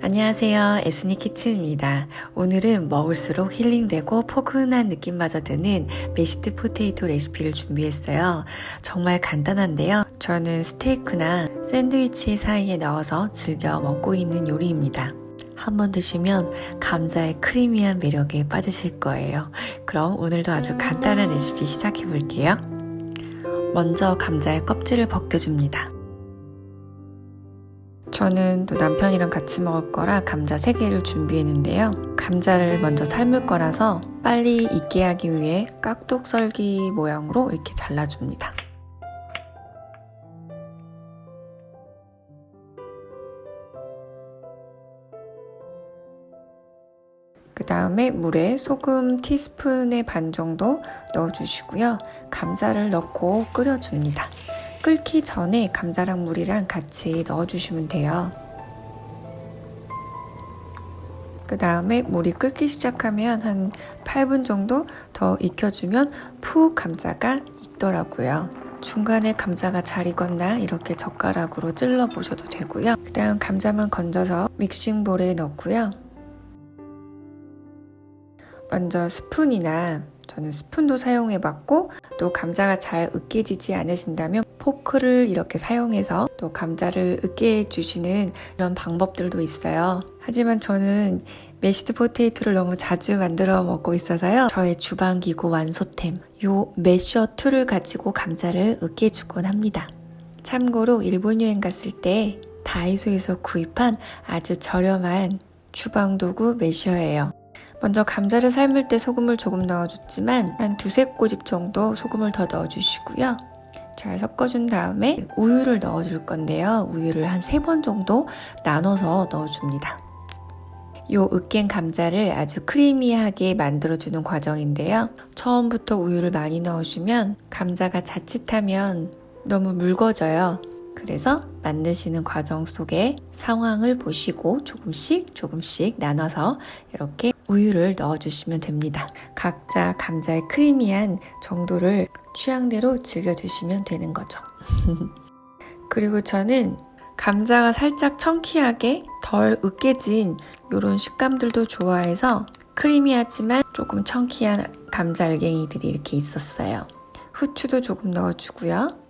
안녕하세요. 에스니 키친입니다. 오늘은 먹을수록 힐링되고 포근한 느낌마저 드는 mashed potato 레시피를 준비했어요. 정말 간단한데요. 저는 스테이크나 샌드위치 사이에 넣어서 즐겨 먹고 있는 요리입니다. 한번 드시면 감자의 creamy한 매력에 빠지실 거예요. 그럼 오늘도 아주 간단한 레시피 시작해 볼게요. 먼저 감자의 껍질을 벗겨줍니다. 저는 또 남편이랑 같이 먹을 거라 감자 3개를 준비했는데요. 감자를 먼저 삶을 거라서 빨리 익게 하기 위해 깍둑 썰기 모양으로 이렇게 잘라줍니다. 그 다음에 물에 소금 티스푼의 반 정도 넣어주시고요. 감자를 넣고 끓여줍니다. 끓기 전에 감자랑 물이랑 같이 넣어주시면 돼요. 그 다음에 물이 끓기 시작하면 한 8분 정도 더 익혀주면 푹 감자가 익더라고요. 중간에 감자가 잘 익었나 이렇게 젓가락으로 찔러 보셔도 되고요. 그 다음 감자만 건져서 믹싱볼에 넣고요. 먼저 스푼이나 저는 스푼도 사용해 봤고 또 감자가 잘 으깨지지 않으신다면 포크를 이렇게 사용해서 또 감자를 으깨 주시는 이런 방법들도 있어요. 하지만 저는 mashed potato를 너무 자주 만들어 먹고 있어서요. 저의 주방기구 완소템 요 masher tool을 가지고 감자를 으깨 주곤 합니다. 참고로 일본 여행 갔을 때 다이소에서 구입한 아주 저렴한 주방도구 masher예요. 먼저 감자를 삶을 때 소금을 조금 넣어줬지만 한 두세 꼬집 정도 소금을 더 넣어주시고요. 잘 섞어준 다음에 우유를 넣어줄 건데요. 우유를 한 세 번 정도 나눠서 넣어줍니다. 요 으깬 감자를 아주 크리미하게 만들어주는 과정인데요. 처음부터 우유를 많이 넣으시면 감자가 자칫하면 너무 묽어져요. 그래서 만드시는 과정 속에 상황을 보시고 조금씩 조금씩 나눠서 이렇게 우유를 넣어주시면 됩니다. 각자 감자의 크리미한 정도를 취향대로 즐겨주시면 되는 거죠. 그리고 저는 감자가 살짝 청키하게 덜 으깨진 이런 식감들도 좋아해서 크리미하지만 조금 청키한 감자 알갱이들이 이렇게 있었어요. 후추도 조금 넣어주고요.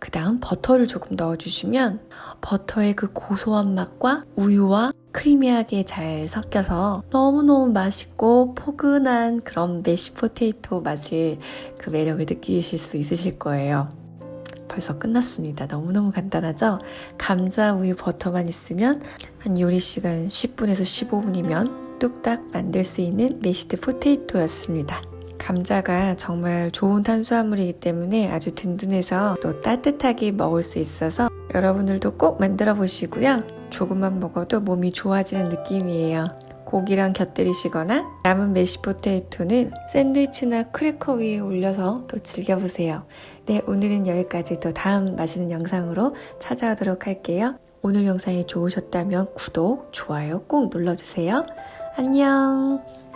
그 다음 버터를 조금 넣어주시면 버터의 그 고소한 맛과 우유와 creamy하게 잘 섞여서 너무너무 맛있고 포근한 그런 mash potato 맛을 그 매력을 느끼실 수 있으실 거예요. 벌써 끝났습니다. 너무너무 간단하죠? 감자, 우유, 버터만 있으면 한 요리 시간 10분에서 15분이면 뚝딱 만들 수 있는 mashed potato였습니다. 감자가 정말 좋은 탄수화물이기 때문에 아주 든든해서 또 따뜻하게 먹을 수 있어서 여러분들도 꼭 만들어 보시고요. 조금만 먹어도 몸이 좋아지는 느낌이에요. 고기랑 곁들이시거나 남은 메시포테이토는 샌드위치나 크래커 위에 올려서 또 즐겨보세요. 네, 오늘은 여기까지 또 다음 맛있는 영상으로 찾아오도록 할게요. 오늘 영상이 좋으셨다면 구독, 좋아요 꼭 눌러주세요. 안녕!